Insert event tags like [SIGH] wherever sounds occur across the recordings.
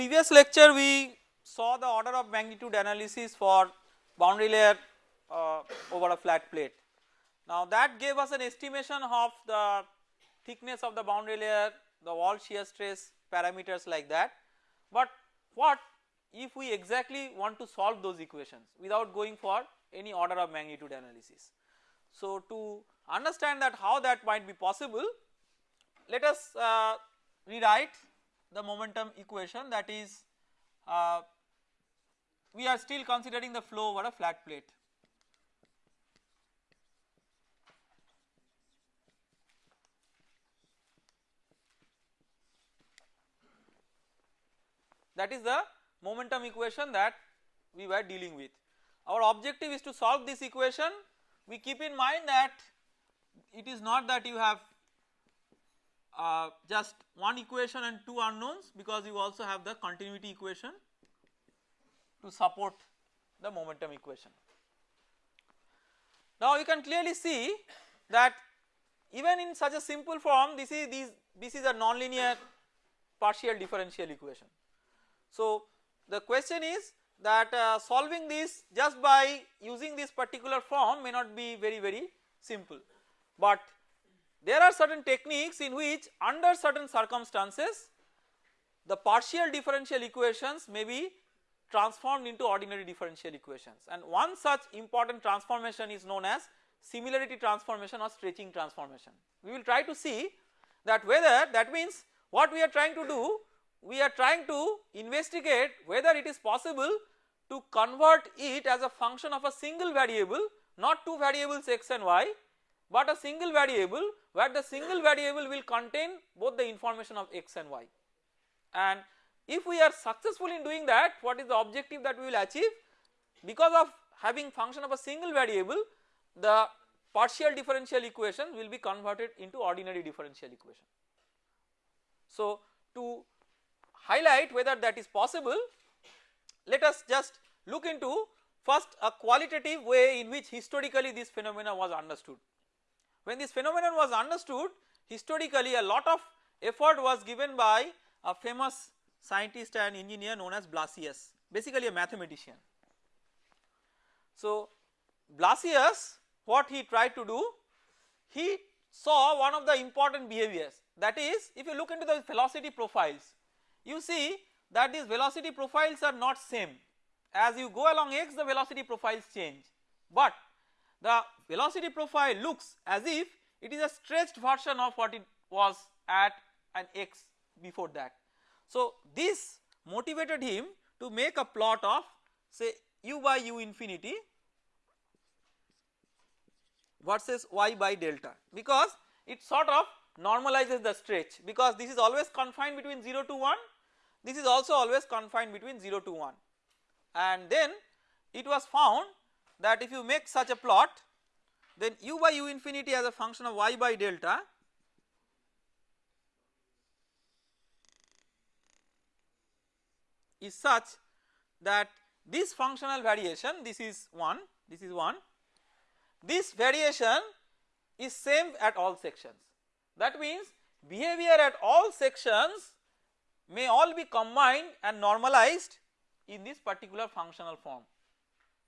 Previous lecture we saw the order of magnitude analysis for boundary layer uh, over a flat plate. Now that gave us an estimation of the thickness of the boundary layer, the wall shear stress parameters like that. But what if we exactly want to solve those equations without going for any order of magnitude analysis. So to understand that how that might be possible let us uh, rewrite the momentum equation that is uh, we are still considering the flow over a flat plate. That is the momentum equation that we were dealing with. Our objective is to solve this equation we keep in mind that it is not that you have uh, just one equation and two unknowns because you also have the continuity equation to support the momentum equation. Now you can clearly see that even in such a simple form this is these this is a nonlinear partial differential equation. So the question is that uh, solving this just by using this particular form may not be very very simple but there are certain techniques in which under certain circumstances the partial differential equations may be transformed into ordinary differential equations and one such important transformation is known as similarity transformation or stretching transformation. We will try to see that whether that means what we are trying to do we are trying to investigate whether it is possible to convert it as a function of a single variable not two variables x and y but a single variable where the single variable will contain both the information of x and y and if we are successful in doing that what is the objective that we will achieve because of having function of a single variable the partial differential equation will be converted into ordinary differential equation. So to highlight whether that is possible let us just look into first a qualitative way in which historically this phenomena was understood. When this phenomenon was understood historically a lot of effort was given by a famous scientist and engineer known as Blasius basically a mathematician. So Blasius what he tried to do he saw one of the important behaviors. That is if you look into the velocity profiles you see that these velocity profiles are not same. As you go along x the velocity profiles change. But the velocity profile looks as if it is a stretched version of what it was at an x before that. So this motivated him to make a plot of say u by u infinity versus y by delta because it sort of normalizes the stretch because this is always confined between 0 to 1 this is also always confined between 0 to 1 and then it was found that if you make such a plot then u by u infinity as a function of y by delta is such that this functional variation this is 1 this is 1 this variation is same at all sections. That means behavior at all sections may all be combined and normalized in this particular functional form.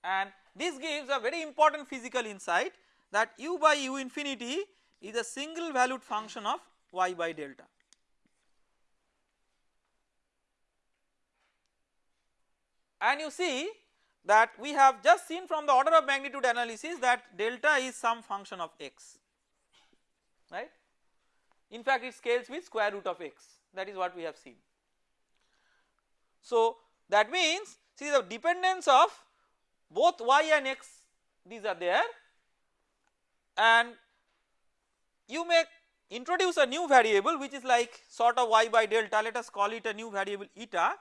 And this gives a very important physical insight that u by u infinity is a single valued function of y by delta. And you see that we have just seen from the order of magnitude analysis that delta is some function of x right. In fact it scales with square root of x that is what we have seen. So that means see the dependence of both y and x these are there and you may introduce a new variable which is like sort of y by delta let us call it a new variable eta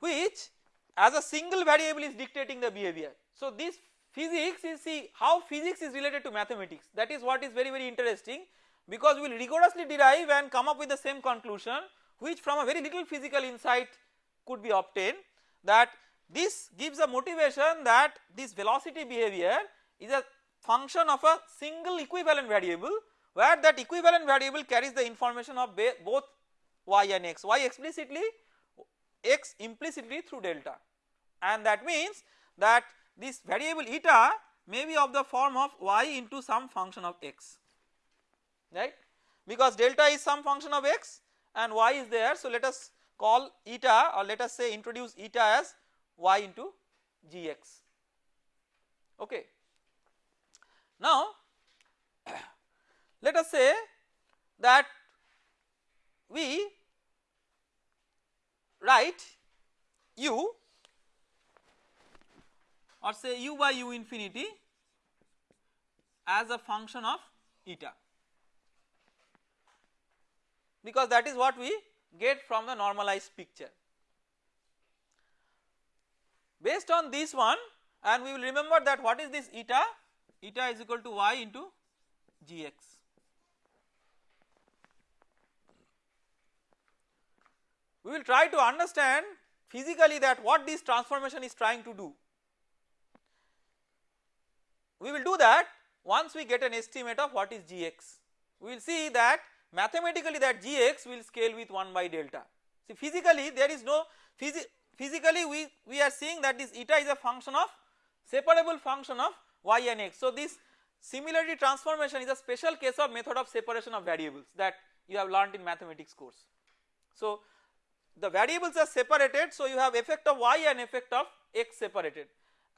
which as a single variable is dictating the behavior. So this physics is see how physics is related to mathematics that is what is very very interesting because we will rigorously derive and come up with the same conclusion which from a very little physical insight could be obtained that this gives a motivation that this velocity behavior is a function of a single equivalent variable where that equivalent variable carries the information of both y and x, y explicitly x implicitly through delta. And that means that this variable eta may be of the form of y into some function of x right? Because delta is some function of x and y is there so let us call eta or let us say introduce eta as y into gx okay. Now let us say that we write u or say u by u infinity as a function of eta because that is what we get from the normalized picture. Based on this one and we will remember that what is this eta, eta is equal to y into gx. We will try to understand physically that what this transformation is trying to do. We will do that once we get an estimate of what is gx. We will see that mathematically that gx will scale with 1 by delta. See physically there is no physi physically we, we are seeing that this eta is a function of separable function of y and x. So this similarity transformation is a special case of method of separation of variables that you have learnt in mathematics course. So the variables are separated so you have effect of y and effect of x separated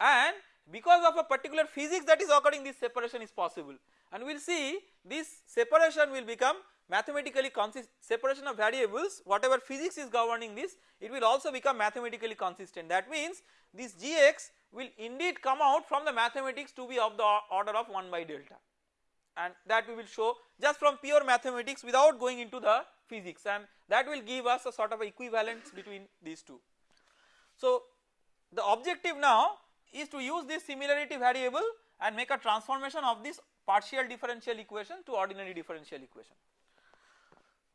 and because of a particular physics that is occurring this separation is possible and we will see this separation will become mathematically consist separation of variables whatever physics is governing this it will also become mathematically consistent that means this gx will indeed come out from the mathematics to be of the order of 1 by delta and that we will show just from pure mathematics without going into the physics and that will give us a sort of equivalence between these two. So the objective now is to use this similarity variable and make a transformation of this partial differential equation to ordinary differential equation.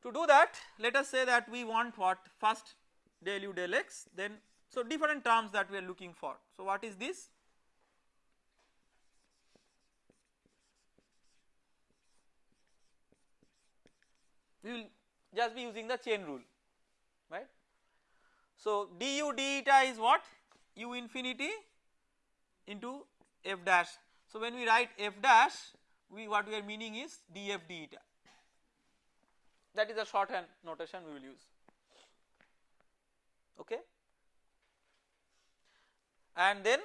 To do that let us say that we want what first del u del x then so different terms that we are looking for. So what is this? We will just be using the chain rule right. So du d eta is what u infinity into f dash. So when we write f dash we what we are meaning is df d eta that is a shorthand notation we will use okay and then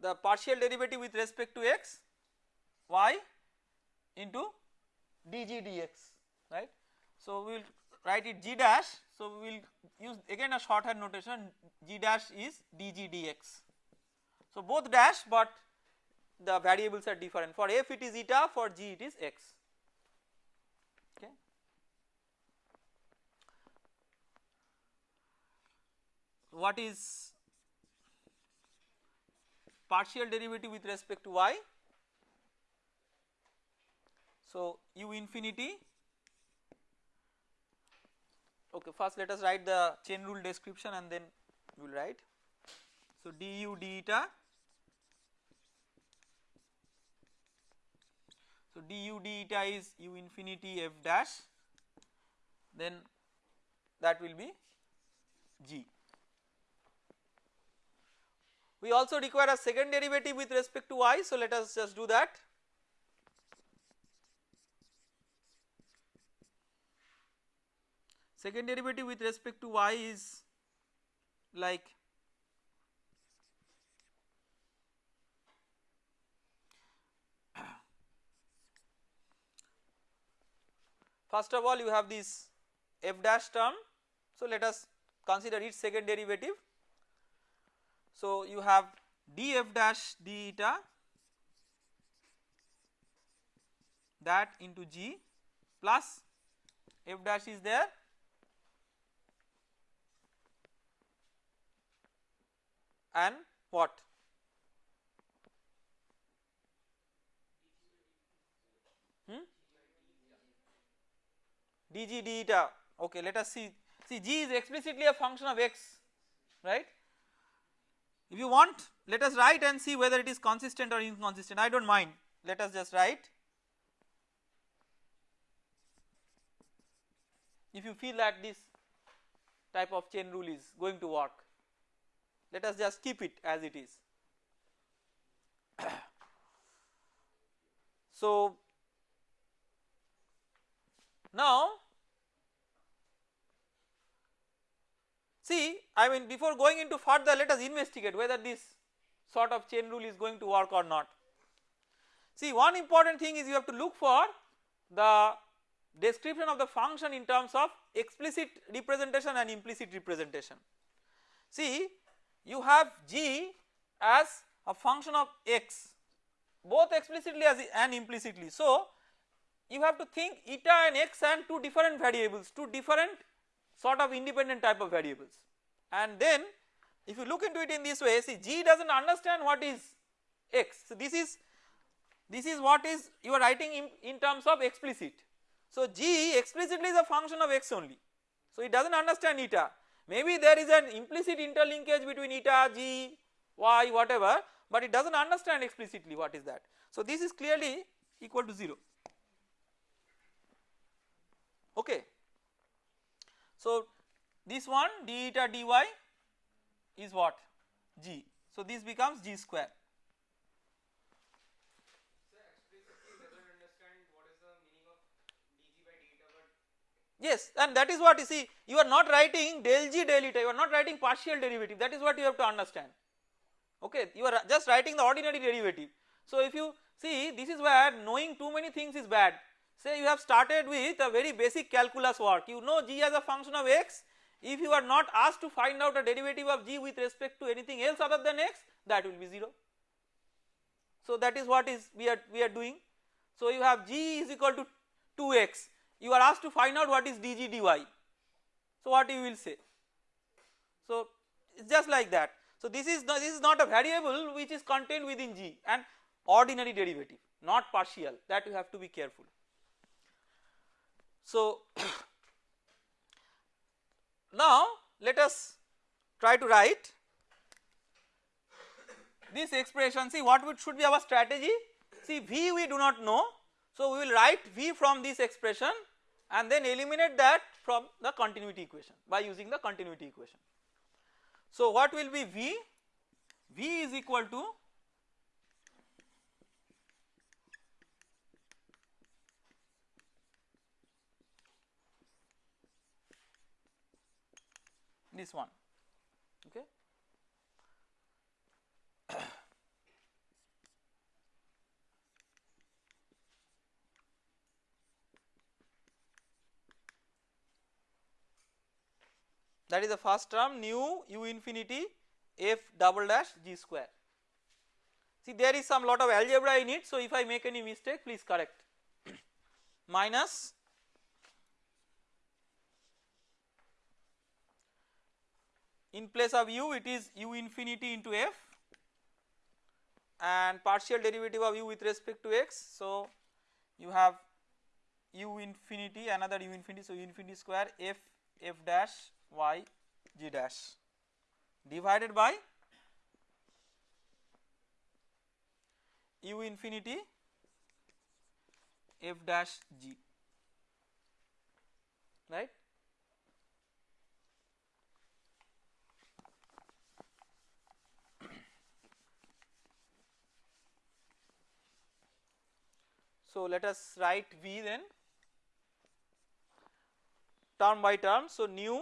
the partial derivative with respect to x y into dg dx right. So we will write it g dash so we will use again a shorthand notation g dash is dg dx. So both dash but the variables are different for f it is eta for g it is x okay. What is partial derivative with respect to y. So u infinity okay first let us write the chain rule description and then we will write. So du d eta so du d eta is u infinity f dash then that will be g. We also require a second derivative with respect to y so let us just do that. Second derivative with respect to y is like [COUGHS] first of all you have this f dash term so let us consider its second derivative so you have df dash d eta that into g plus f dash is there. And what? Hmm? dg eta okay let us see. See g is explicitly a function of x right if you want let us write and see whether it is consistent or inconsistent. I do not mind. Let us just write. If you feel that this type of chain rule is going to work let us just keep it as it is. [COUGHS] so now see I mean before going into further let us investigate whether this sort of chain rule is going to work or not. See one important thing is you have to look for the description of the function in terms of explicit representation and implicit representation. See you have g as a function of x both explicitly as and implicitly. So you have to think eta and x and two different variables two different sort of independent type of variables and then if you look into it in this way see g does not understand what is x. So this is this is what is you are writing in, in terms of explicit. So g explicitly is a function of x only so it does not understand eta maybe there is an implicit interlinkage between eta g y whatever but it does not understand explicitly what is that. So this is clearly equal to 0 okay. So this one d eta dy is what? g. So this becomes g square. Yes and that is what you see you are not writing del g del eta you are not writing partial derivative. That is what you have to understand. Okay you are just writing the ordinary derivative. So if you see this is where knowing too many things is bad say you have started with a very basic calculus work you know g as a function of x if you are not asked to find out a derivative of g with respect to anything else other than x that will be 0. So that is what is we are we are doing. So you have g is equal to 2x you are asked to find out what is dg dy. So what you will say? So just like that. So this is not, this is not a variable which is contained within g and ordinary derivative not partial that you have to be careful. So [COUGHS] now let us try to write this expression see what should be our strategy see v we do not know so we will write v from this expression and then eliminate that from the continuity equation by using the continuity equation. So what will be V? V is equal to this one. Okay? [COUGHS] That is the first term nu u infinity f double dash g square. See there is some lot of algebra in it so if I make any mistake please correct. [COUGHS] Minus in place of u it is u infinity into f and partial derivative of u with respect to x so you have u infinity another u infinity so u infinity square f f dash y g dash divided by u infinity f dash g So let us write v then. Term by term. So nu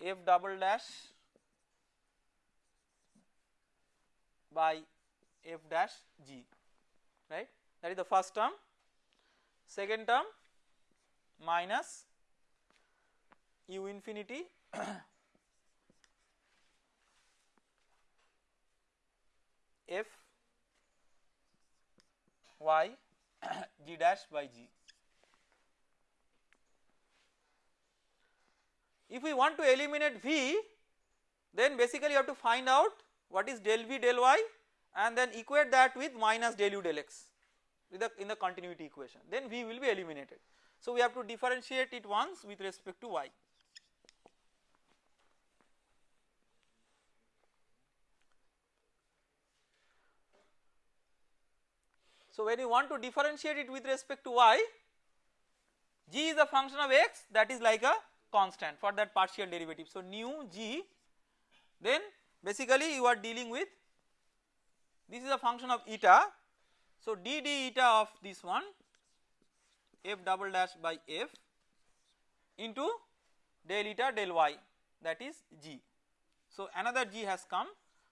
f double dash by f dash g right? That is the first term. Second term minus u infinity [CLEARS THROAT] f y [COUGHS] g dash by g If we want to eliminate V then basically you have to find out what is del V del Y and then equate that with minus del U del X with the in the continuity equation then V will be eliminated. So we have to differentiate it once with respect to Y. So when you want to differentiate it with respect to y, g is a function of x that is like a constant for that partial derivative. So nu g then basically you are dealing with this is a function of eta. So d d eta of this one f double dash by f into del eta del y that is g. So another g has come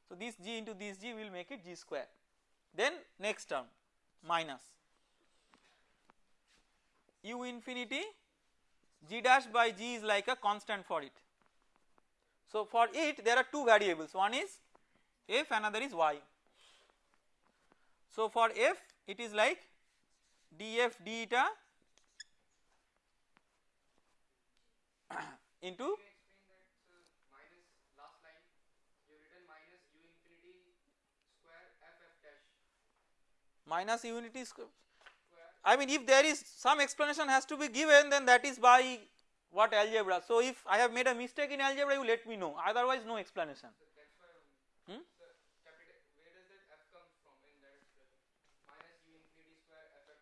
so this g into this g will make it g square then next term minus u infinity g dash by g is like a constant for it. So for it there are two variables one is f another is y. So for f it is like df d eta [CLEARS THROAT] into minus unity square. I mean if there is some explanation has to be given then that is by what algebra. So if I have made a mistake in algebra you let me know otherwise no explanation. Hmm?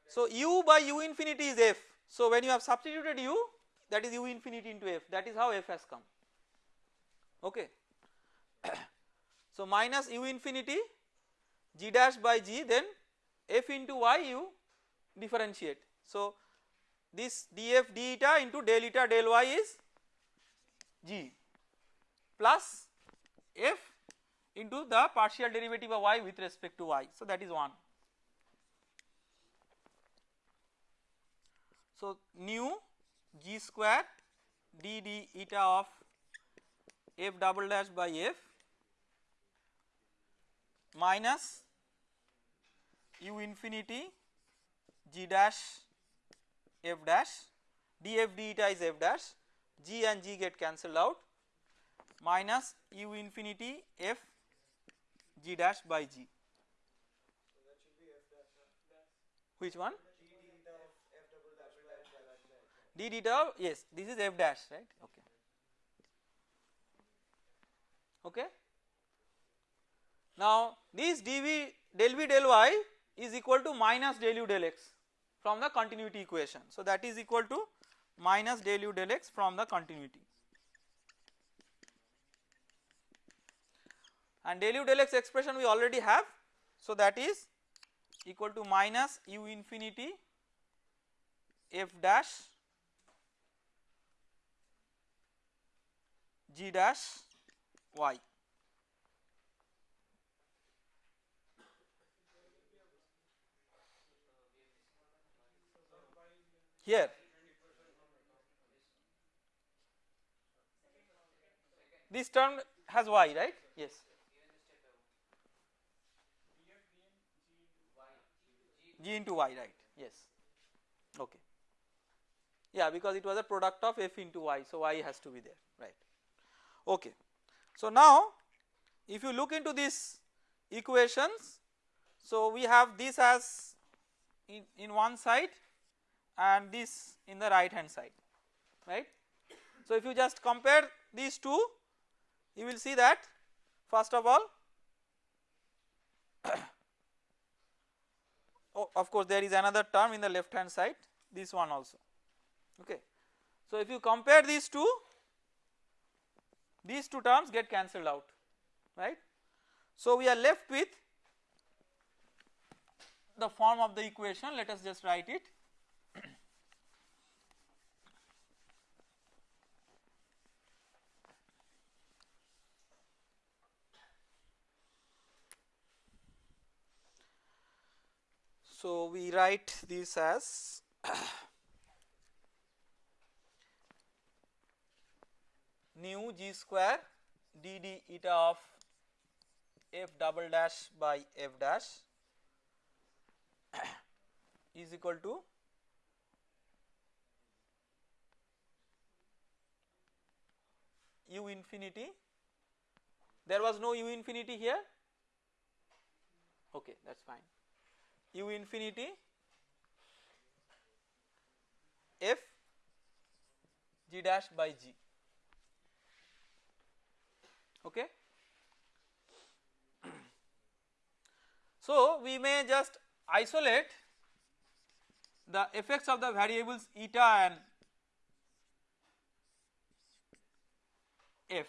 So u by u infinity is f. So when you have substituted u that is u infinity into f that is how f has come okay. [COUGHS] so minus u infinity g dash by g then f into y you differentiate. So this df d eta into del eta del y is g plus f into the partial derivative of y with respect to y. So that is 1. So nu g square d d eta of f double dash by f minus u infinity g dash f dash df d eta is f dash g and g get cancelled out minus u infinity f g dash by g. Which one? d theta yes this is f dash right okay okay now this dv del v del y is equal to minus del u del x from the continuity equation. So that is equal to minus del u del x from the continuity and del u del x expression we already have. So that is equal to minus u infinity f dash g dash y here. This term has y right? Yes. G into y right? Yes. Okay. Yeah because it was a product of f into y so y has to be there right? Okay. So now if you look into these equations so we have this as in, in one side and this in the right hand side right. So if you just compare these two you will see that first of all [COUGHS] oh, of course there is another term in the left hand side this one also okay. So if you compare these two these two terms get cancelled out right. So we are left with the form of the equation let us just write it So we write this as [COUGHS] nu g square d d eta of f double dash by f dash [COUGHS] is equal to u infinity. There was no u infinity here? Okay that is fine u infinity f g dash by g okay. [CLEARS THROAT] So we may just isolate the effects of the variables eta and f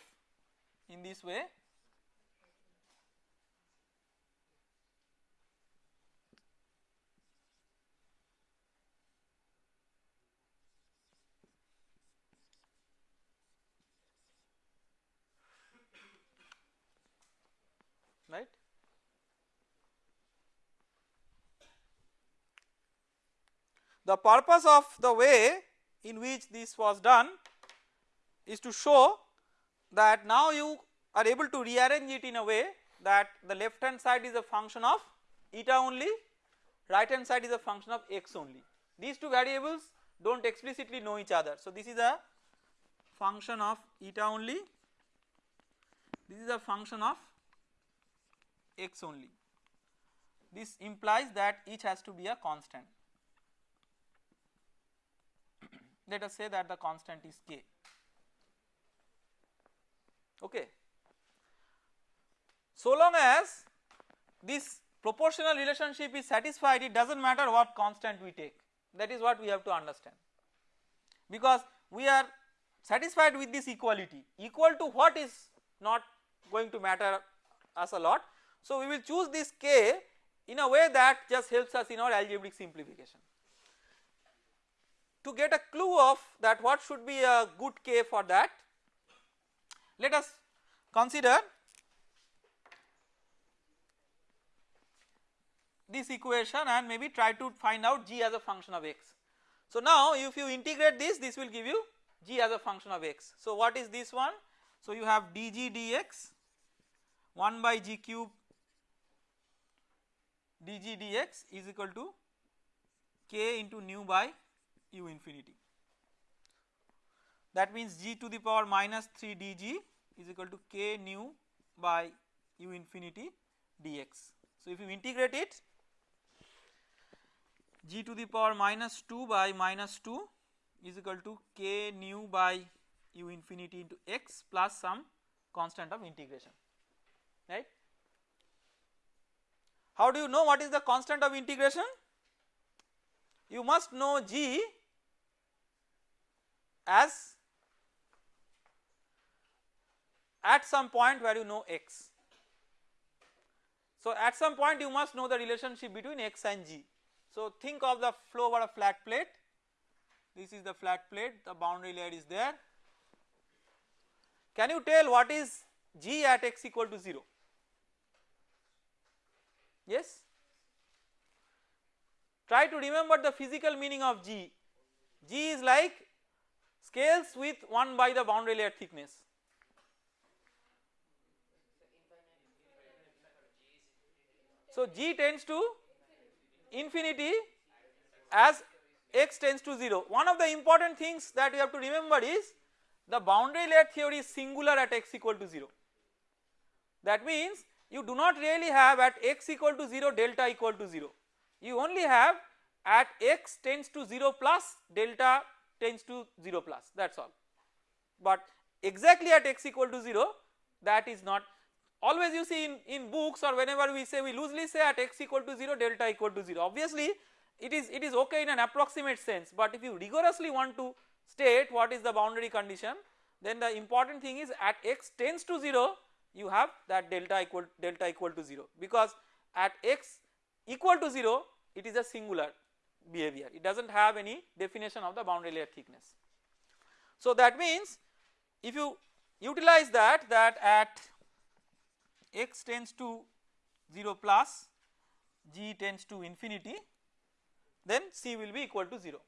in this way right. The purpose of the way in which this was done is to show that now you are able to rearrange it in a way that the left hand side is a function of eta only, right hand side is a function of x only. These two variables do not explicitly know each other. So, this is a function of eta only, this is a function of x only. This implies that each has to be a constant. Let us say that the constant is k. Okay. So long as this proportional relationship is satisfied it does not matter what constant we take that is what we have to understand because we are satisfied with this equality equal to what is not going to matter us a lot so, we will choose this k in a way that just helps us in our algebraic simplification. To get a clue of that what should be a good k for that, let us consider this equation and maybe try to find out g as a function of x. So, now if you integrate this, this will give you g as a function of x. So, what is this one? So, you have dg dx 1 by g cube dg dx is equal to k into nu by u infinity. That means g to the power minus 3 dg is equal to k nu by u infinity dx. So, if you integrate it g to the power minus 2 by minus 2 is equal to k nu by u infinity into x plus some constant of integration right. How do you know what is the constant of integration? You must know g as at some point where you know x. So at some point you must know the relationship between x and g. So think of the flow over a flat plate, this is the flat plate, the boundary layer is there. Can you tell what is g at x equal to 0? Yes? Try to remember the physical meaning of G. G is like scales with 1 by the boundary layer thickness. So G tends to infinity as x tends to 0. One of the important things that you have to remember is the boundary layer theory is singular at x equal to 0. That means you do not really have at x equal to 0 delta equal to 0 you only have at x tends to 0 plus delta tends to 0 plus that is all. But exactly at x equal to 0 that is not always you see in, in books or whenever we say we loosely say at x equal to 0 delta equal to 0 obviously it is it is okay in an approximate sense but if you rigorously want to state what is the boundary condition then the important thing is at x tends to 0 you have that delta equal delta equal to 0 because at x equal to 0 it is a singular behavior it does not have any definition of the boundary layer thickness. So that means if you utilize that that at x tends to 0 plus g tends to infinity then c will be equal to 0.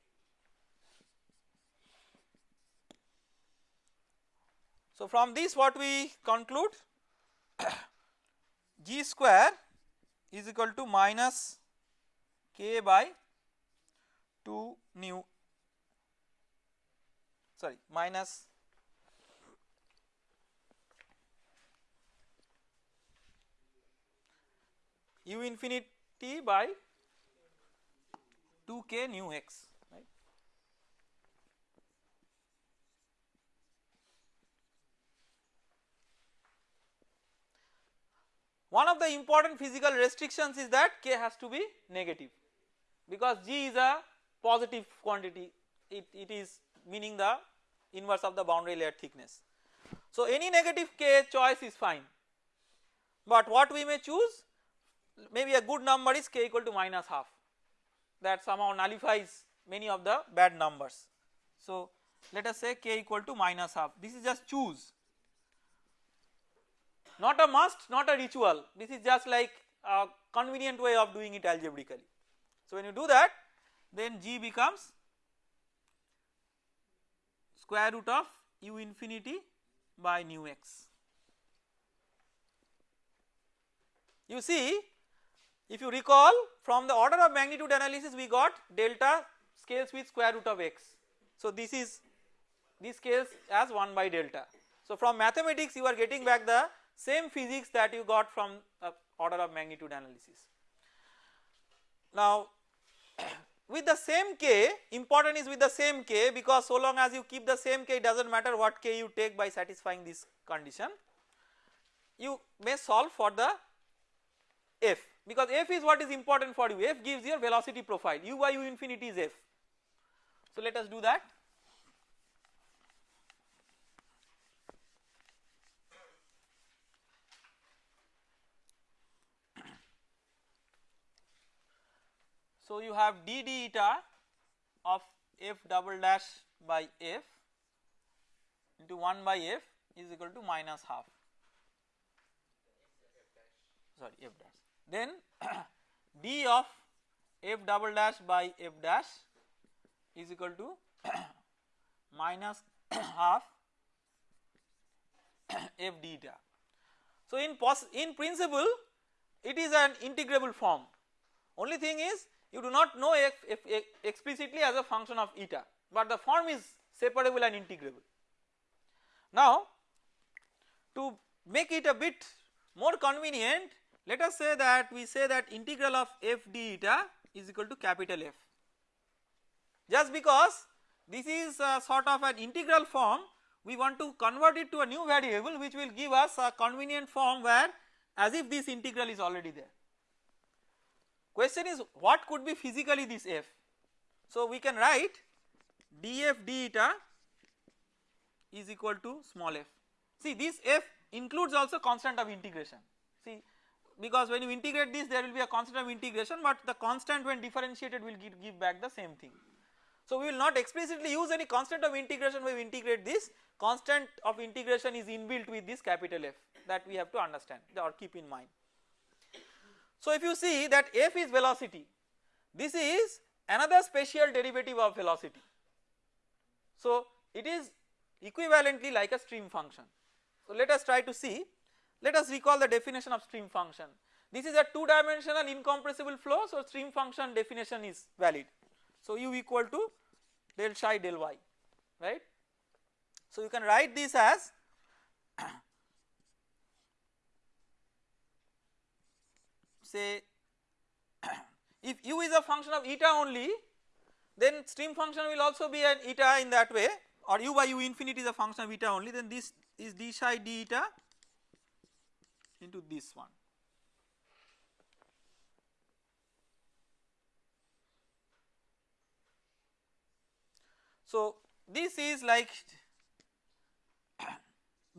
So from this what we conclude [COUGHS] g square is equal to minus k by 2 nu sorry minus u infinity by 2 k nu x One of the important physical restrictions is that k has to be negative because g is a positive quantity it, it is meaning the inverse of the boundary layer thickness. So any negative k choice is fine but what we may choose maybe a good number is k equal to minus half that somehow nullifies many of the bad numbers. So let us say k equal to minus half this is just choose not a must not a ritual this is just like a convenient way of doing it algebraically. So when you do that then g becomes square root of u infinity by nu x. You see if you recall from the order of magnitude analysis we got delta scales with square root of x. So this is this scales as 1 by delta. So from mathematics you are getting back the same physics that you got from order of magnitude analysis. Now with the same k important is with the same k because so long as you keep the same k it does not matter what k you take by satisfying this condition you may solve for the f because f is what is important for you f gives your velocity profile u by u infinity is f. So let us do that. So you have d d eta of f double dash by f into 1 by f is equal to minus half. Sorry f dash. Then [COUGHS] d of f double dash by f dash is equal to [COUGHS] minus [COUGHS] half f d eta. So in in principle it is an integrable form. Only thing is you do not know f, explicitly as a function of eta but the form is separable and integrable. Now to make it a bit more convenient let us say that we say that integral of f d eta is equal to capital F just because this is sort of an integral form we want to convert it to a new variable which will give us a convenient form where as if this integral is already there. Question is what could be physically this f? So we can write df d eta is equal to small f. See this f includes also constant of integration see because when you integrate this there will be a constant of integration but the constant when differentiated will give, give back the same thing. So we will not explicitly use any constant of integration when we integrate this constant of integration is inbuilt with this capital F that we have to understand or keep in mind. So if you see that f is velocity this is another spatial derivative of velocity. So it is equivalently like a stream function. So let us try to see let us recall the definition of stream function this is a 2 dimensional incompressible flow so stream function definition is valid. So u equal to del psi del y right. So you can write this as say [CLEARS THROAT] if u is a function of eta only then stream function will also be an eta in that way or u by u infinity is a function of eta only then this is d psi d eta into this one. So this is like [CLEARS THROAT]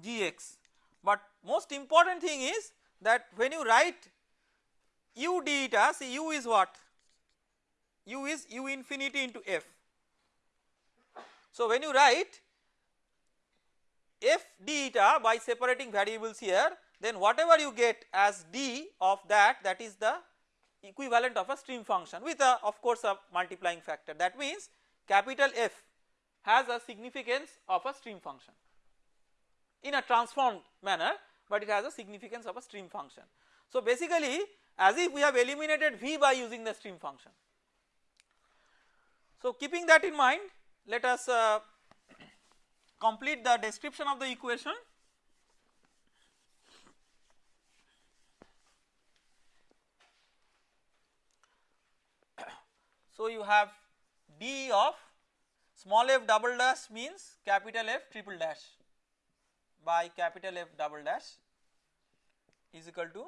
gx but most important thing is that when you write u d eta see u is what u is u infinity into f. So when you write f d eta by separating variables here then whatever you get as d of that that is the equivalent of a stream function with a of course a multiplying factor that means capital F has a significance of a stream function in a transformed manner but it has a significance of a stream function. So basically as if we have eliminated V by using the stream function. So keeping that in mind let us uh, complete the description of the equation. [COUGHS] So you have d of small f double dash means capital F triple dash by capital F double dash is equal to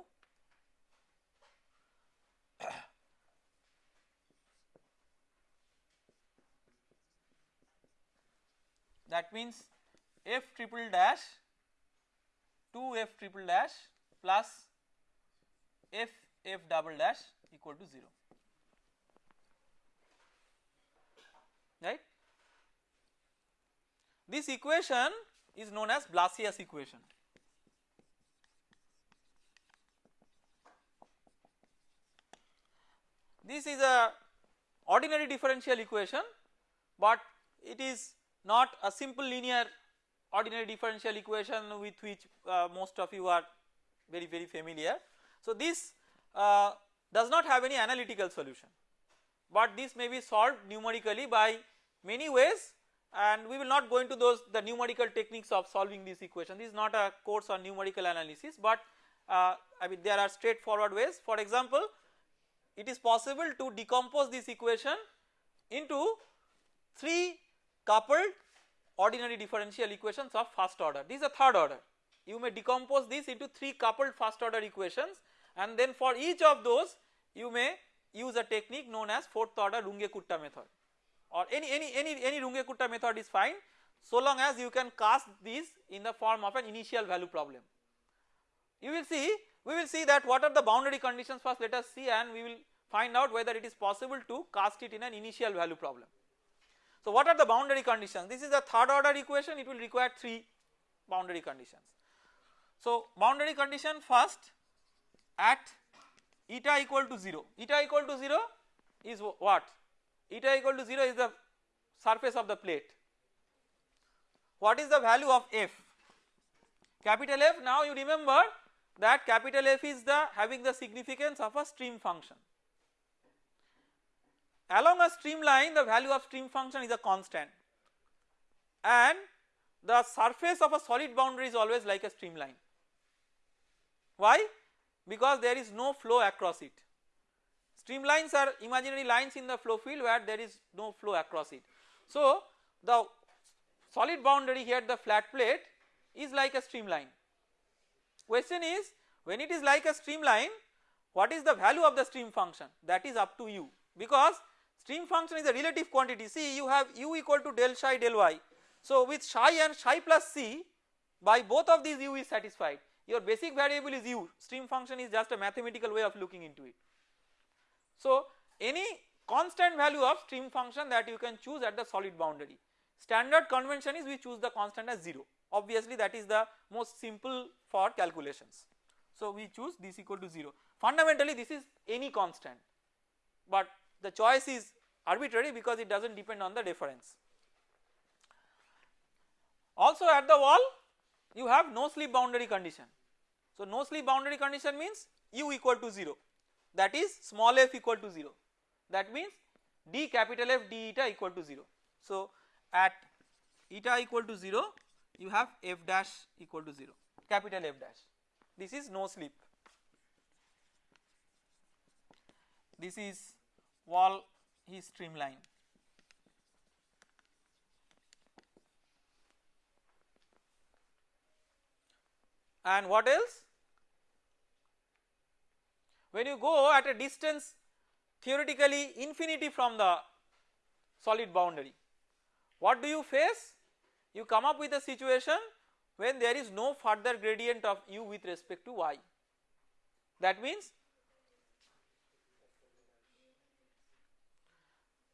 that means f triple dash 2 f triple dash plus f f double dash equal to 0 right. This equation is known as Blasius equation. This is a ordinary differential equation but it is not a simple linear ordinary differential equation with which uh, most of you are very very familiar. So this uh, does not have any analytical solution but this may be solved numerically by many ways and we will not go into those the numerical techniques of solving this equation this is not a course on numerical analysis but uh, I mean there are straightforward ways for example it is possible to decompose this equation into 3 coupled ordinary differential equations of first order this is a third order you may decompose this into 3 coupled first order equations and then for each of those you may use a technique known as fourth order Runge-Kutta method or any any any any Runge-Kutta method is fine so long as you can cast these in the form of an initial value problem. You will see we will see that what are the boundary conditions first let us see and we will find out whether it is possible to cast it in an initial value problem. So what are the boundary conditions this is a third order equation it will require 3 boundary conditions. So boundary condition first at eta equal to 0 eta equal to 0 is what eta equal to 0 is the surface of the plate. What is the value of f? Capital F now you remember that capital F is the having the significance of a stream function. Along a streamline the value of stream function is a constant and the surface of a solid boundary is always like a streamline. Why? Because there is no flow across it. Streamlines are imaginary lines in the flow field where there is no flow across it. So the solid boundary here the flat plate is like a streamline. Question is when it is like a streamline what is the value of the stream function that is up to you because stream function is a relative quantity. See you have u equal to del psi del y. So with psi and psi plus c by both of these u is satisfied. Your basic variable is u. Stream function is just a mathematical way of looking into it. So any constant value of stream function that you can choose at the solid boundary. Standard convention is we choose the constant as 0 obviously that is the most simple for calculations. So we choose this equal to 0 fundamentally this is any constant. But the choice is arbitrary because it does not depend on the difference. Also at the wall you have no slip boundary condition. So no slip boundary condition means u equal to 0 that is small f equal to 0 that means d capital F d eta equal to 0. So at eta equal to 0 you have f dash equal to 0 capital F dash this is no slip. This is wall is streamline. And what else? When you go at a distance theoretically infinity from the solid boundary, what do you face? You come up with a situation when there is no further gradient of u with respect to y. That means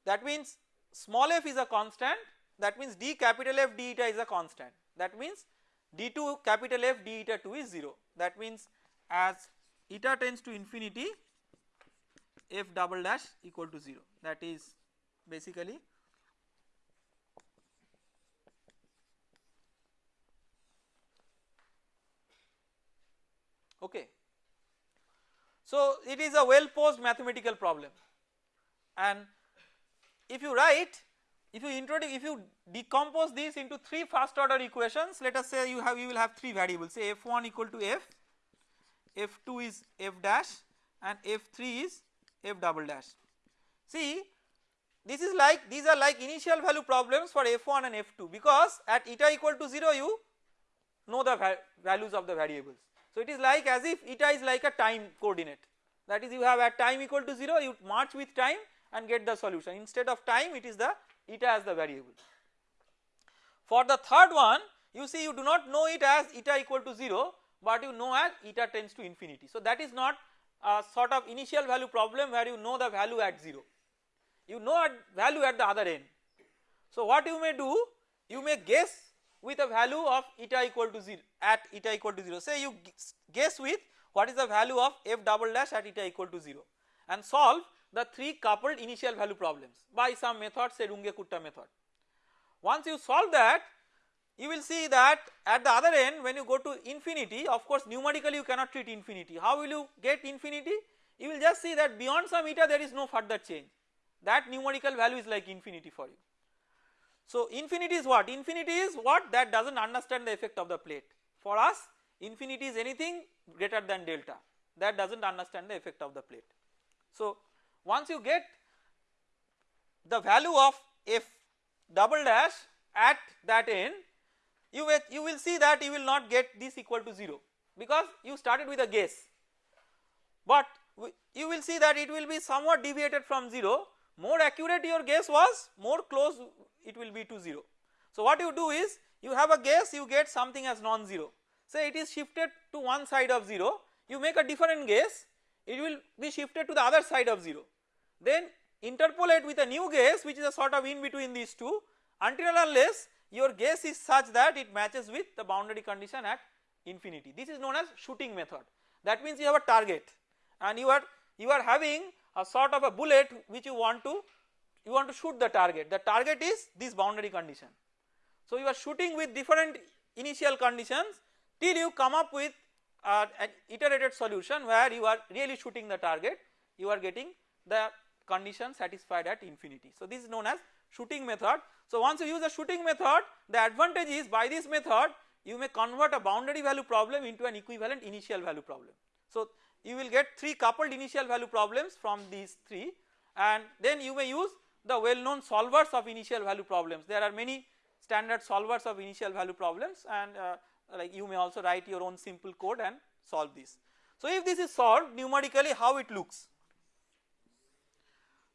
that means small f is a constant. That means d capital F d eta is a constant. That means d2 capital F d eta 2 is 0 that means as eta tends to infinity f double dash equal to 0 that is basically okay. So it is a well posed mathematical problem. And if you write if you introduce if you decompose this into 3 first order equations let us say you have you will have 3 variables say f1 equal to f f2 is f dash and f3 is f double dash. See this is like these are like initial value problems for f1 and f2 because at eta equal to 0 you know the values of the variables. So it is like as if eta is like a time coordinate that is you have at time equal to 0 you march with time and get the solution instead of time it is the eta as the variable. For the third one you see you do not know it as eta equal to 0 but you know as eta tends to infinity. So that is not a sort of initial value problem where you know the value at 0 you know at value at the other end. So what you may do you may guess with a value of eta equal to 0 at eta equal to 0 say you guess with what is the value of f double dash at eta equal to 0 and solve the 3 coupled initial value problems by some method say Runge-Kutta method. Once you solve that you will see that at the other end when you go to infinity of course numerically you cannot treat infinity. How will you get infinity? You will just see that beyond some eta there is no further change. That numerical value is like infinity for you. So infinity is what? Infinity is what? That does not understand the effect of the plate. For us infinity is anything greater than delta. That does not understand the effect of the plate. So once you get the value of f double dash at that end you will, you will see that you will not get this equal to 0 because you started with a guess. But you will see that it will be somewhat deviated from 0 more accurate your guess was more close it will be to 0. So what you do is you have a guess you get something as non-zero. Say it is shifted to one side of 0 you make a different guess it will be shifted to the other side of 0 then interpolate with a new guess which is a sort of in between these two. Until unless your guess is such that it matches with the boundary condition at infinity. This is known as shooting method. That means you have a target and you are you are having a sort of a bullet which you want to you want to shoot the target. The target is this boundary condition. So you are shooting with different initial conditions till you come up with uh, an iterated solution where you are really shooting the target. You are getting the condition satisfied at infinity. So this is known as shooting method. So once you use the shooting method the advantage is by this method you may convert a boundary value problem into an equivalent initial value problem. So you will get 3 coupled initial value problems from these 3 and then you may use the well known solvers of initial value problems. There are many standard solvers of initial value problems and uh, like you may also write your own simple code and solve this. So if this is solved numerically how it looks.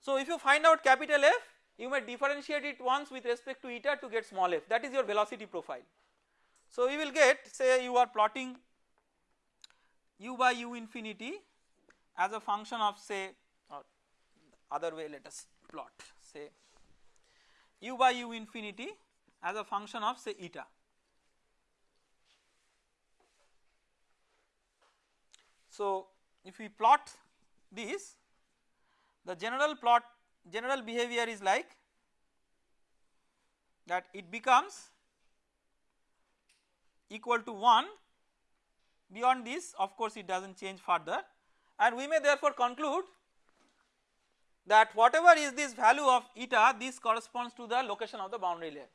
So if you find out capital F you may differentiate it once with respect to eta to get small f that is your velocity profile. So you will get say you are plotting u by u infinity as a function of say or other way let us plot say u by u infinity as a function of say eta. So if we plot this the general plot general behavior is like that it becomes equal to 1 beyond this of course it does not change further. And we may therefore conclude that whatever is this value of eta this corresponds to the location of the boundary layer.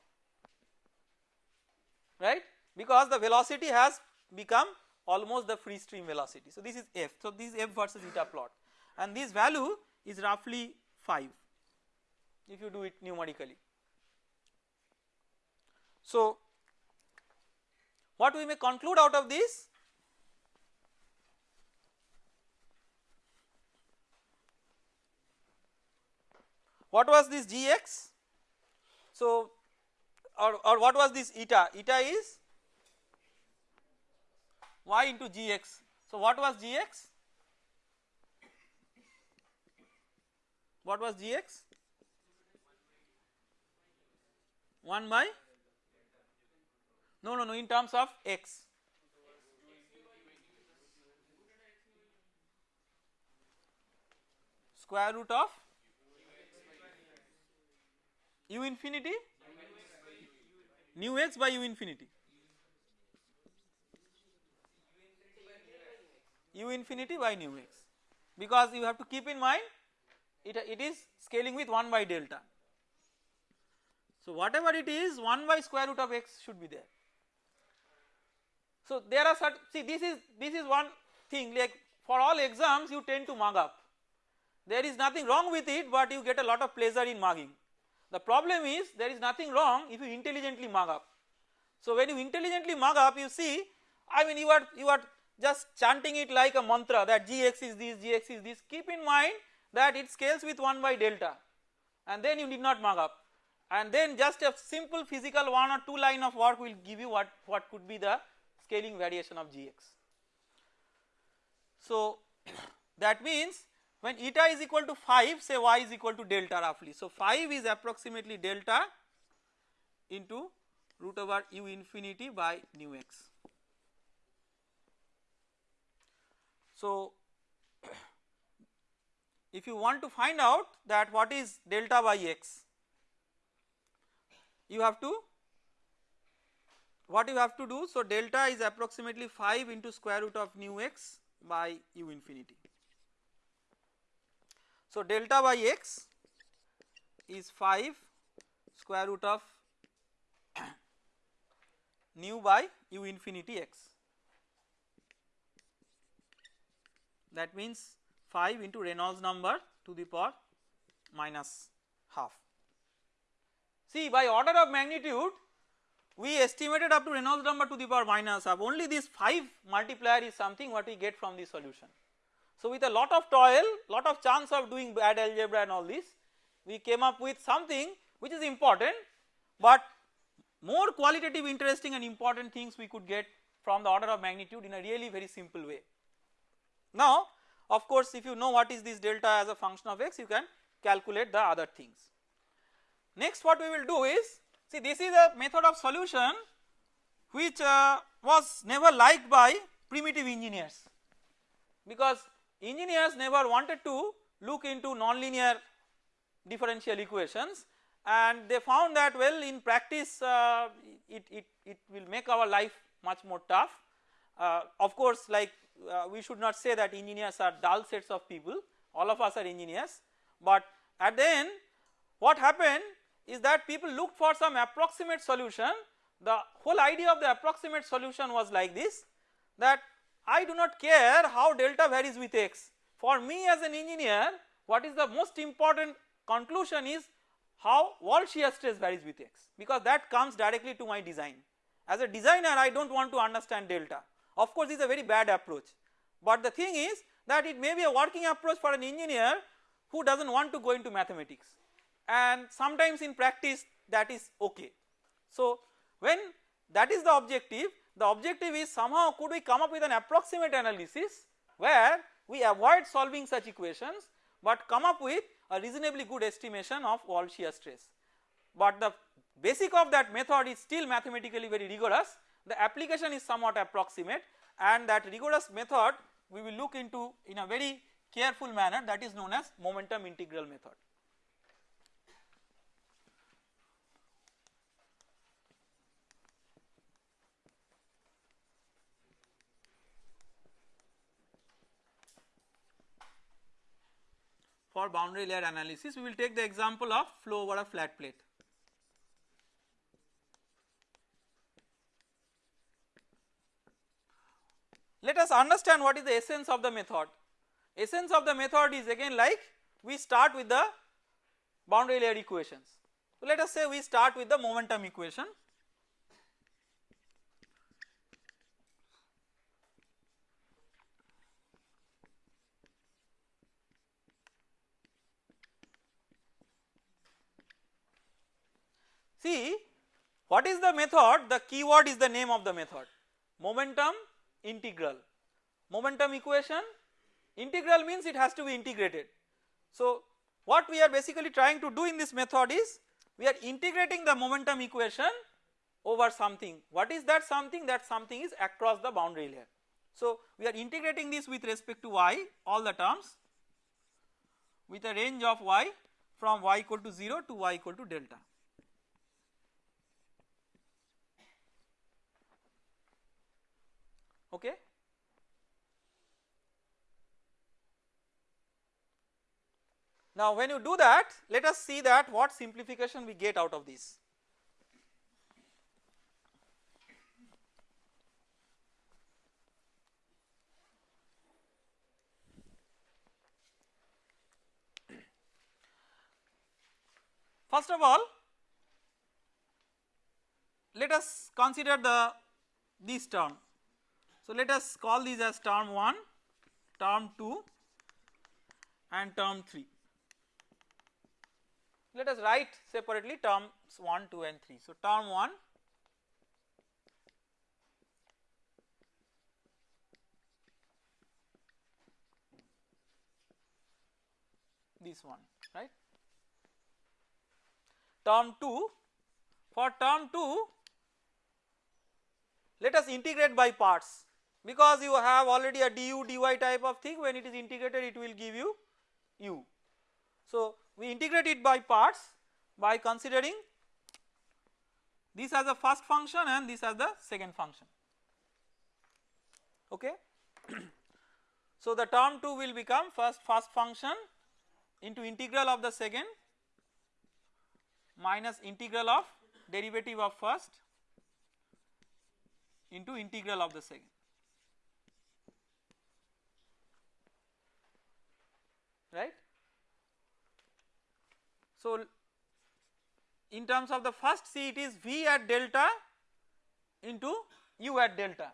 Right? Because the velocity has become almost the free stream velocity. So this is f. So this is f versus eta plot. And this value is roughly 5 if you do it numerically. So what we may conclude out of this? What was this gx so or, or what was this eta? Eta is y into gx so what was gx what was gx 1 by? No no no in terms of x. Square root of u infinity? Nu x by u infinity. U infinity by nu x. Because you have to keep in mind it, it is scaling with 1 by delta. So whatever it is 1 by square root of x should be there. So there are certain see this is this is one thing like for all exams you tend to mug up there is nothing wrong with it but you get a lot of pleasure in mugging. The problem is there is nothing wrong if you intelligently mug up. So when you intelligently mug up you see I mean you are you are just chanting it like a mantra that gx is this gx is this keep in mind that it scales with 1 by delta and then you need not mug up and then just a simple physical one or two line of work will give you what, what could be the scaling variation of Gx. So [COUGHS] that means when eta is equal to 5 say y is equal to delta roughly. So 5 is approximately delta into root over u infinity by nu x. So if you want to find out that what is delta by x you have to what you have to do so delta is approximately 5 into square root of nu x by u infinity. So delta by x is 5 square root of [CLEARS THROAT] nu by u infinity x that means 5 into Reynolds number to the power minus half. See by order of magnitude we estimated up to Reynolds number to the power minus half only this 5 multiplier is something what we get from the solution. So with a lot of toil lot of chance of doing bad algebra and all this we came up with something which is important but more qualitative interesting and important things we could get from the order of magnitude in a really very simple way. Now of course if you know what is this delta as a function of x you can calculate the other things. Next what we will do is see this is a method of solution which uh, was never liked by primitive engineers because engineers never wanted to look into nonlinear differential equations and they found that well in practice uh, it, it, it will make our life much more tough. Uh, of course like uh, we should not say that engineers are dull sets of people. All of us are engineers. But at the end what happened is that people looked for some approximate solution. The whole idea of the approximate solution was like this that I do not care how delta varies with x. For me as an engineer what is the most important conclusion is how wall shear stress varies with x because that comes directly to my design. As a designer I do not want to understand delta of course this is a very bad approach but the thing is that it may be a working approach for an engineer who does not want to go into mathematics and sometimes in practice that is okay. So when that is the objective the objective is somehow could we come up with an approximate analysis where we avoid solving such equations but come up with a reasonably good estimation of wall shear stress. But the basic of that method is still mathematically very rigorous the application is somewhat approximate and that rigorous method we will look into in a very careful manner that is known as momentum integral method. For boundary layer analysis we will take the example of flow over a flat plate. Let us understand what is the essence of the method. Essence of the method is again like we start with the boundary layer equations. So let us say we start with the momentum equation. See what is the method the keyword is the name of the method momentum integral. Momentum equation integral means it has to be integrated. So what we are basically trying to do in this method is we are integrating the momentum equation over something. What is that something? That something is across the boundary layer. So we are integrating this with respect to y all the terms with a range of y from y equal to 0 to y equal to delta. Okay. Now when you do that let us see that what simplification we get out of this. First of all let us consider the this term so let us call these as term 1, term 2 and term 3. let us write separately terms 1, 2 and 3. So term 1 this one right. Term 2 for term 2 let us integrate by parts because you have already a du dy type of thing when it is integrated it will give you u. So we integrate it by parts by considering this as a first function and this as the second function okay. [CLEARS THROAT] so the term 2 will become first first function into integral of the second minus integral of derivative of first into integral of the second. Right. So, in terms of the first C it is V at delta into U at delta.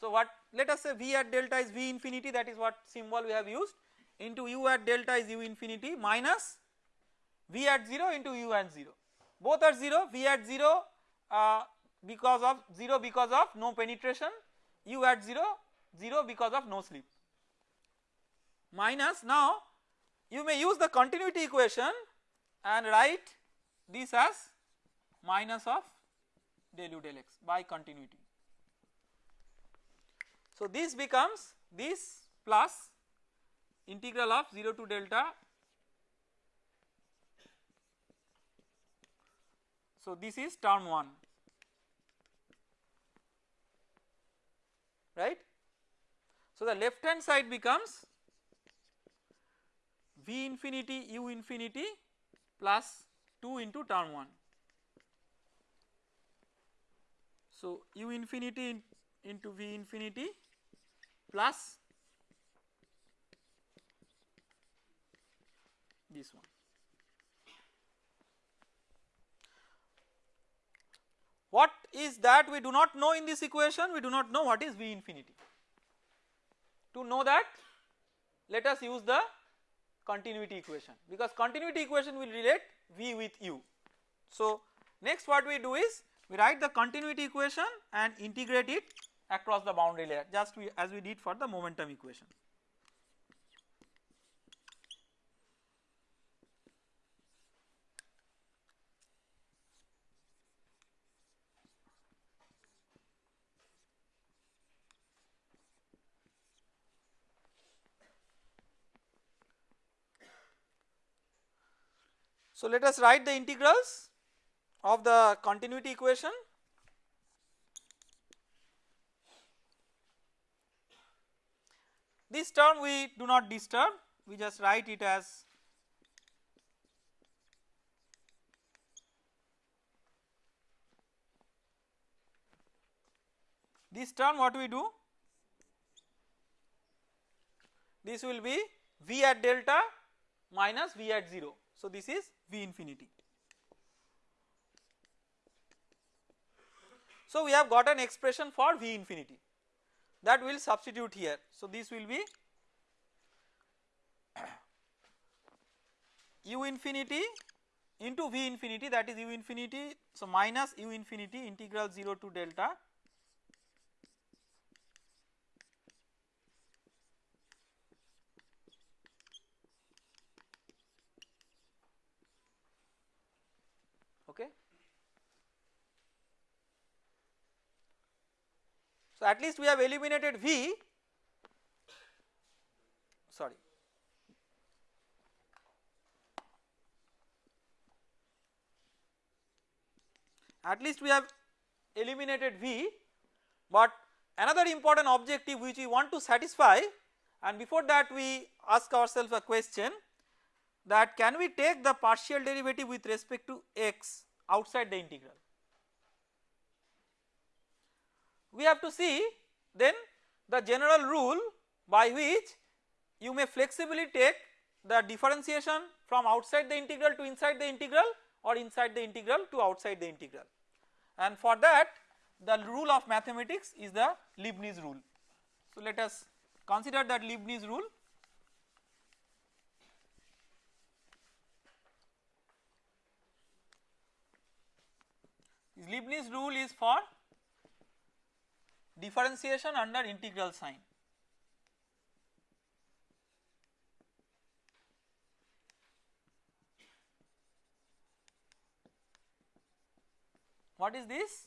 So, what let us say V at delta is V infinity that is what symbol we have used into U at delta is U infinity minus V at 0 into U at 0 both are 0 V at 0 uh, because of 0 because of no penetration U at 0 0 because of no slip minus now you may use the continuity equation and write this as minus of del u del x by continuity. So this becomes this plus integral of 0 to delta so this is term 1 right. So the left hand side becomes V infinity u infinity plus 2 into term 1. So u infinity in, into V infinity plus this one. What is that we do not know in this equation we do not know what is V infinity. To know that let us use the continuity equation because continuity equation will relate V with U. So next what we do is we write the continuity equation and integrate it across the boundary layer just we, as we did for the momentum equation. So let us write the integrals of the continuity equation. This term we do not disturb, we just write it as this term what we do this will be v at delta minus v at 0 so this is V infinity. So we have got an expression for V infinity that we will substitute here. So this will be [CLEARS THROAT] u infinity into V infinity that is u infinity so minus u infinity integral 0 to delta okay. So at least we have eliminated V. Sorry. At least we have eliminated V. But another important objective which we want to satisfy and before that we ask ourselves a question that can we take the partial derivative with respect to x outside the integral. we have to see then the general rule by which you may flexibly take the differentiation from outside the integral to inside the integral or inside the integral to outside the integral and for that the rule of mathematics is the Leibniz rule. So, let us consider that Leibniz rule Leibniz rule is for differentiation under integral sign. What is this?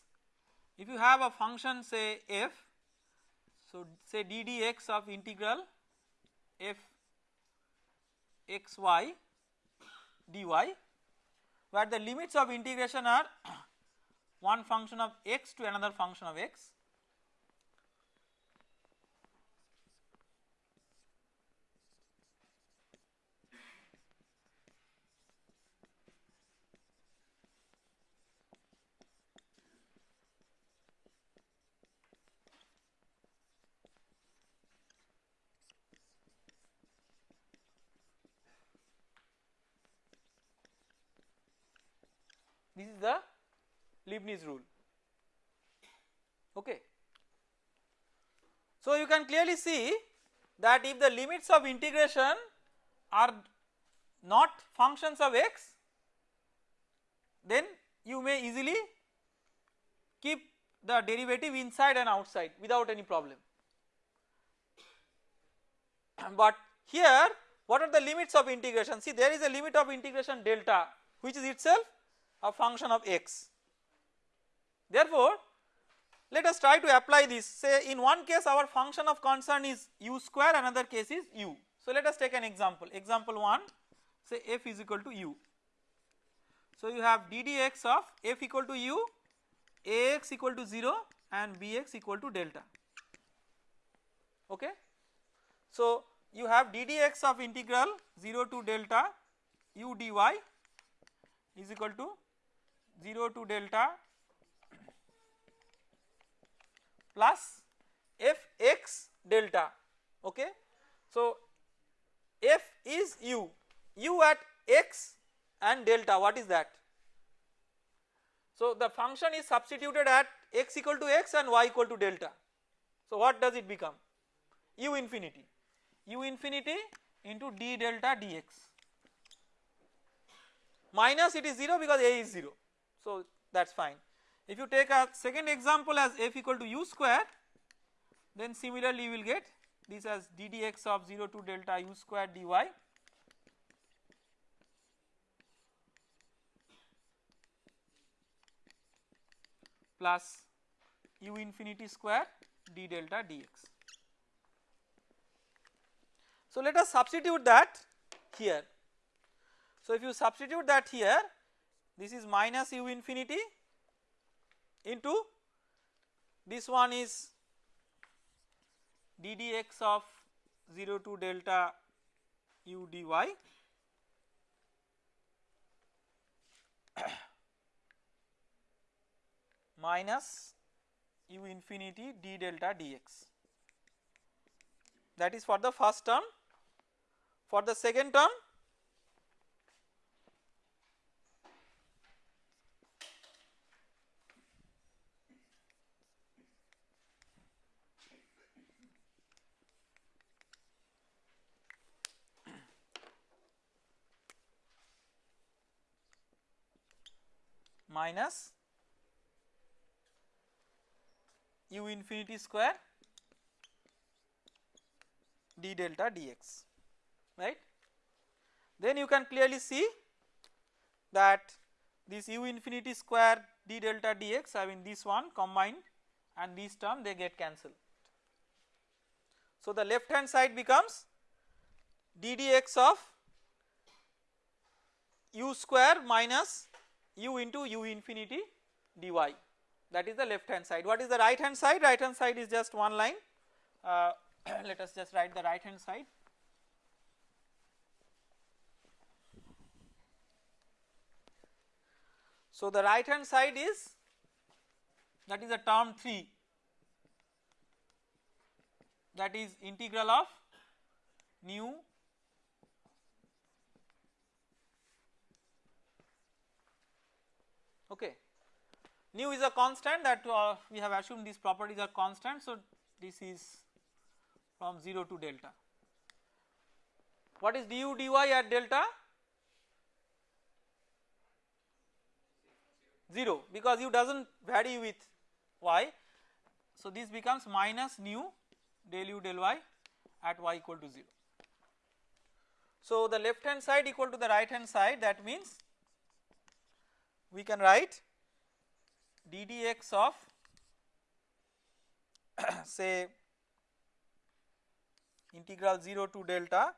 If you have a function say f, so say d dx of integral f x y dy where the limits of integration are [COUGHS] one function of x to another function of x this is the Leibniz rule okay. So you can clearly see that if the limits of integration are not functions of x then you may easily keep the derivative inside and outside without any problem. [CLEARS THROAT] But here what are the limits of integration see there is a limit of integration delta which is itself a function of x. Therefore, let us try to apply this say in one case our function of concern is u square another case is u. So let us take an example example 1 say f is equal to u. So you have ddx of f equal to u ax equal to 0 and bx equal to delta okay. So you have ddx of integral 0 to delta u dy is equal to 0 to delta plus f x delta okay. So f is u, u at x and delta what is that? So the function is substituted at x equal to x and y equal to delta. So what does it become? u infinity, u infinity into d delta dx minus it is 0 because a is 0 so that is fine. If you take a second example as f equal to u square then similarly you will get this as d dx of 0 to delta u square dy plus u infinity square d delta dx. So let us substitute that here. So if you substitute that here this is minus u infinity into this one is d dx of 0 to delta u dy. [COUGHS] Minus u infinity d delta dx. That is for the first term. For the second term minus u infinity square d delta dx right. Then you can clearly see that this u infinity square d delta dx I mean this one combined and this term they get cancelled. So the left hand side becomes d dx of u square minus u into u infinity dy that is the left hand side. What is the right hand side? Right hand side is just one line uh, [CLEARS THROAT] let us just write the right hand side. So the right hand side is that is a term 3 that is integral of nu okay. Nu is a constant that uh, we have assumed these properties are constant so this is from 0 to delta. What is du dy at delta? 0 because u does not vary with y. So this becomes minus nu del u del y at y equal to 0. So the left hand side equal to the right hand side that means we can write ddx of [CLEARS THROAT] say integral 0 to delta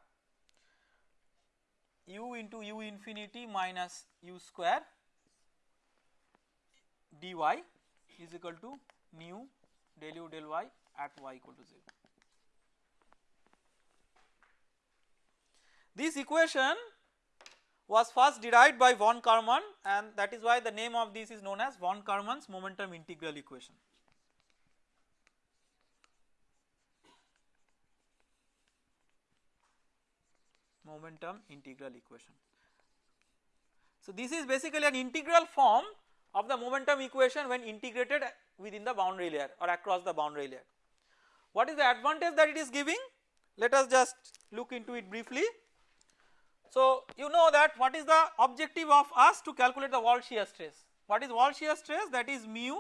u into u infinity minus u square dy is equal to nu del u del y at y equal to 0. This equation was first derived by von Karman and that is why the name of this is known as von Karman's momentum integral equation. momentum integral equation. So this is basically an integral form of the momentum equation when integrated within the boundary layer or across the boundary layer. What is the advantage that it is giving? Let us just look into it briefly. So you know that what is the objective of us to calculate the wall shear stress? What is wall shear stress? That is mu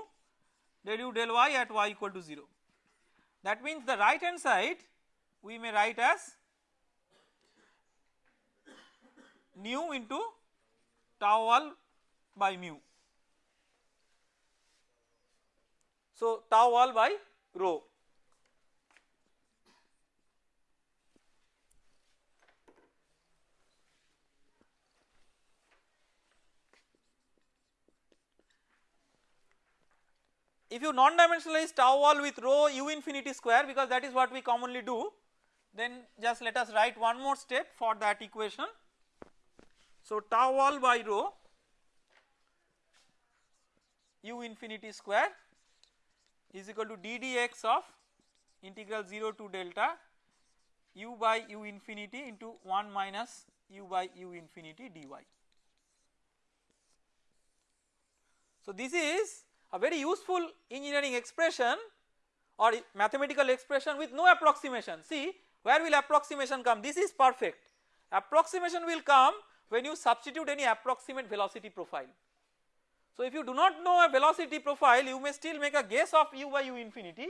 del u del y at y equal to 0. That means the right hand side we may write as nu into tau wall by mu. So tau wall by rho. If you non-dimensionalize tau wall with rho u infinity square because that is what we commonly do then just let us write one more step for that equation so tau wall by rho u infinity square is equal to ddx of integral 0 to delta u by u infinity into 1 minus u by u infinity dy. So this is a very useful engineering expression or mathematical expression with no approximation. See where will approximation come? This is perfect. Approximation will come when you substitute any approximate velocity profile. So if you do not know a velocity profile you may still make a guess of u by u infinity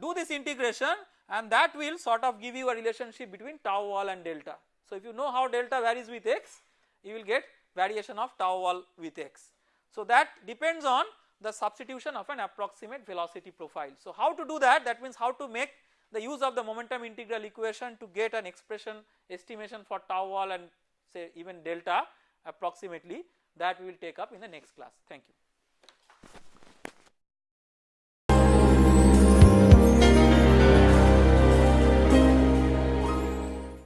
do this integration and that will sort of give you a relationship between tau wall and delta. So if you know how delta varies with x you will get variation of tau wall with x. So that depends on the substitution of an approximate velocity profile. So how to do that that means how to make the use of the momentum integral equation to get an expression estimation for tau wall and say even delta approximately that we will take up in the next class. Thank you.